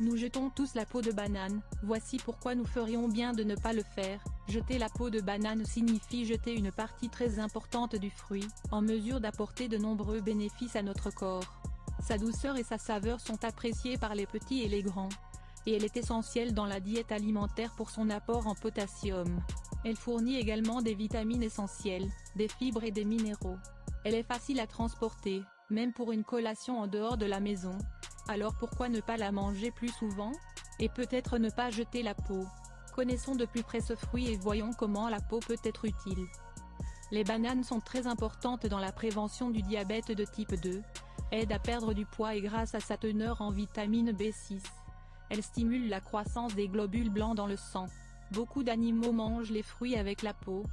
Nous jetons tous la peau de banane, voici pourquoi nous ferions bien de ne pas le faire. Jeter la peau de banane signifie jeter une partie très importante du fruit, en mesure d'apporter de nombreux bénéfices à notre corps. Sa douceur et sa saveur sont appréciées par les petits et les grands. Et elle est essentielle dans la diète alimentaire pour son apport en potassium. Elle fournit également des vitamines essentielles, des fibres et des minéraux. Elle est facile à transporter, même pour une collation en dehors de la maison, alors pourquoi ne pas la manger plus souvent? Et peut-être ne pas jeter la peau. Connaissons de plus près ce fruit et voyons comment la peau peut être utile. Les bananes sont très importantes dans la prévention du diabète de type 2, aident à perdre du poids et grâce à sa teneur en vitamine B6. Elles stimulent la croissance des globules blancs dans le sang. Beaucoup d'animaux mangent les fruits avec la peau.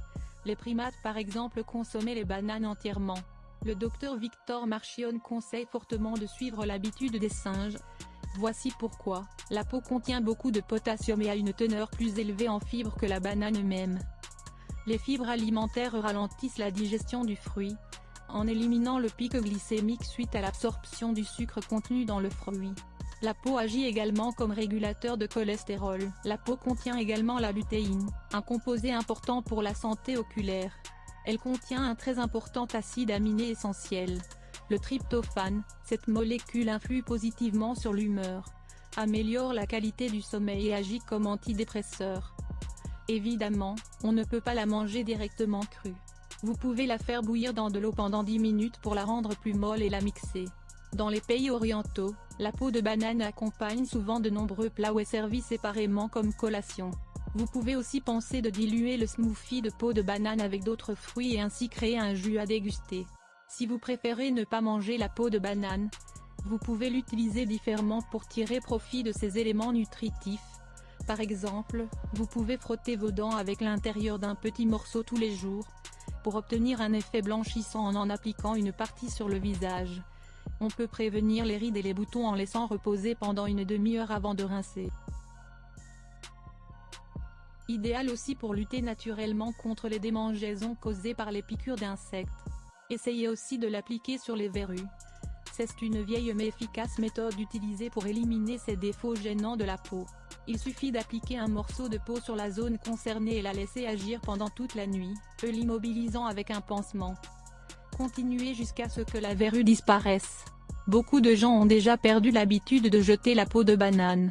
Les primates par exemple consommaient les bananes entièrement. Le docteur Victor Marchion conseille fortement de suivre l'habitude des singes. Voici pourquoi, la peau contient beaucoup de potassium et a une teneur plus élevée en fibres que la banane même. Les fibres alimentaires ralentissent la digestion du fruit, en éliminant le pic glycémique suite à l'absorption du sucre contenu dans le fruit. La peau agit également comme régulateur de cholestérol. La peau contient également la lutéine, un composé important pour la santé oculaire. Elle contient un très important acide aminé essentiel. Le tryptophane, cette molécule influe positivement sur l'humeur, améliore la qualité du sommeil et agit comme antidépresseur. Évidemment, on ne peut pas la manger directement crue. Vous pouvez la faire bouillir dans de l'eau pendant 10 minutes pour la rendre plus molle et la mixer. Dans les pays orientaux, la peau de banane accompagne souvent de nombreux plats ou est servie séparément comme collation. Vous pouvez aussi penser de diluer le smoothie de peau de banane avec d'autres fruits et ainsi créer un jus à déguster. Si vous préférez ne pas manger la peau de banane, vous pouvez l'utiliser différemment pour tirer profit de ces éléments nutritifs. Par exemple, vous pouvez frotter vos dents avec l'intérieur d'un petit morceau tous les jours, pour obtenir un effet blanchissant en en appliquant une partie sur le visage. On peut prévenir les rides et les boutons en laissant reposer pendant une demi-heure avant de rincer. Idéal aussi pour lutter naturellement contre les démangeaisons causées par les piqûres d'insectes. Essayez aussi de l'appliquer sur les verrues. C'est une vieille mais efficace méthode utilisée pour éliminer ces défauts gênants de la peau. Il suffit d'appliquer un morceau de peau sur la zone concernée et la laisser agir pendant toute la nuit, l'immobilisant avec un pansement. Continuez jusqu'à ce que la verrue disparaisse. Beaucoup de gens ont déjà perdu l'habitude de jeter la peau de banane.